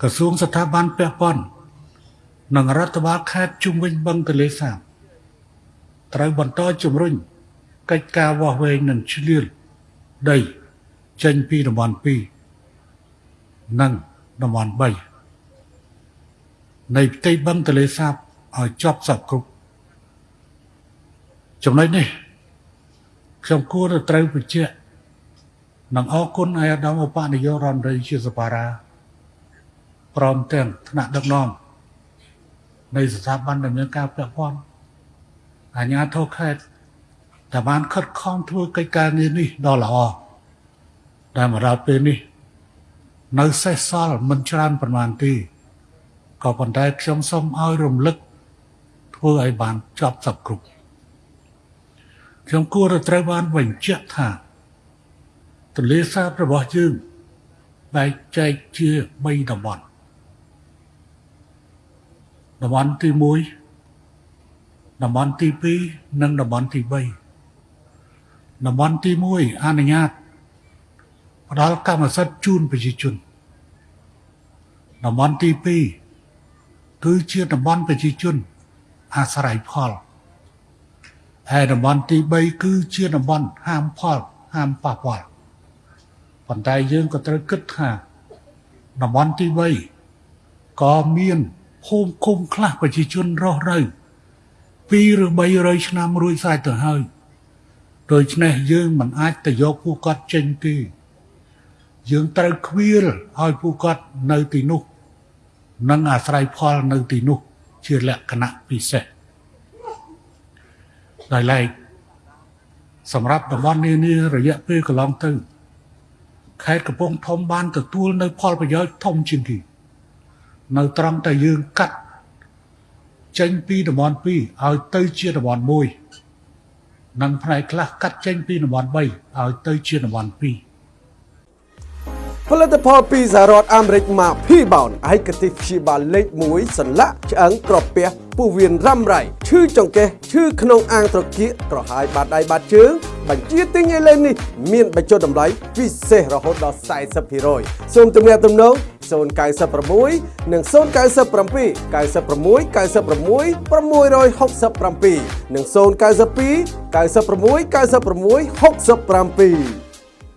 ក្រសួងស្ថាប័នពាក់ព័ន្ធនិងរដ្ឋបាលខេត្តជុំវិញបឹងទន្លេសាបត្រូវបន្តជំរុញកិច្ចការវាស់វែងនិងឆ្លៀលដីចេញពីតំបន់2និងតំបន់3នៃផ្ទៃបឹងទន្លេសាបឲ្យចប់សពគ្រប់ចំណុចនេះខ្ញុំគួរទៅត្រូវបញ្ជាក់និងអរគុណអាយដាមឧបនាយករដ្ឋមន្ត្រីជាសបារា ព្រមទាំងថ្នាក់ដឹកនាំនៃស្ថាប័នដំណើរការពាក់ព័ន្ធអាជ្ញាធរខេត្តដែលបានខិតខំធ្វើកិច្ចការងារនេះដ៏ល្អតែមកដល់ពេលនេះ នៅសេសសល់មិនច្រើនប្រមាណទេក៏ប៉ុន្តែខ្ញុំសូមឲ្យរំលឹកធ្វើឲ្យបានចប់សពគ្រប់ខ្ញុំគួរត្រូវបានបញ្ជាក់ថាទន្លេសាបរបស់យើងបែកចែកជា3តំបន់ តំបន់ទី1តំបន់ទី2និងតំបន់ទី3តំបន់ទី1អនុញ្ញាតផ្ដល់កម្មសិទ្ធិជូនប្រជាជនតំបន់ទី2គឺជាតំបន់ប្រជាជន អាស្រ័យផលហើយតំបន់ទី3គឺជាតំបន់ហាមផលហាមប៉ះពាល់ប៉ុន្តែយើងក៏ត្រូវគិតថាតំបន់ទី3ក៏មាន ភូមិឃុំខ្លះប្រជាជនរស់នៅ2ឬ300ឆ្នាំរួចស្រេចទៅហើយដូច្នេះយើងមិនអាចទៅយកពួកគាត់ចេញទេយើងត្រូវខ្វៀលឲ្យពួកគាត់នៅទីនោះនិងអាស្រ័យផលនៅទីនោះ ជាលក្ខណៈពិសេសដោយឡែកសម្រាប់តំបន់នានារយៈពេលកន្លងទៅខេត្តកំពង់ធំបានទទួលនៅផលប្រយោជន៍ធំជាងគេ នៅត្រង់តែយើងកាត់ចេញពីតំបន់2ឲ្យទៅជាតំបន់1និងផ្នែកខ្លះកាត់ចេញពីតំបន់3ឲ្យទៅជាតំបន់2ផលិតផលពីសហរដ្ឋអាមេរិកមក P-bound ឯកទេសព្យាបាលលេខ1សន្លាក់ឆ្អឹងក្រពះពោះវៀនរ៉ាំរ៉ៃឈឺចង្កេះឈឺក្នុងអាងត្រគាកក្រហាយបាតដៃបាតជើងបញ្ជាទិញឥឡូវនេះមានបញ្ចុះតម្លៃពិសេសរហូតដល់40%សូមទំនាក់ទំនង 096និង097 96 96 667និង092 96 96 67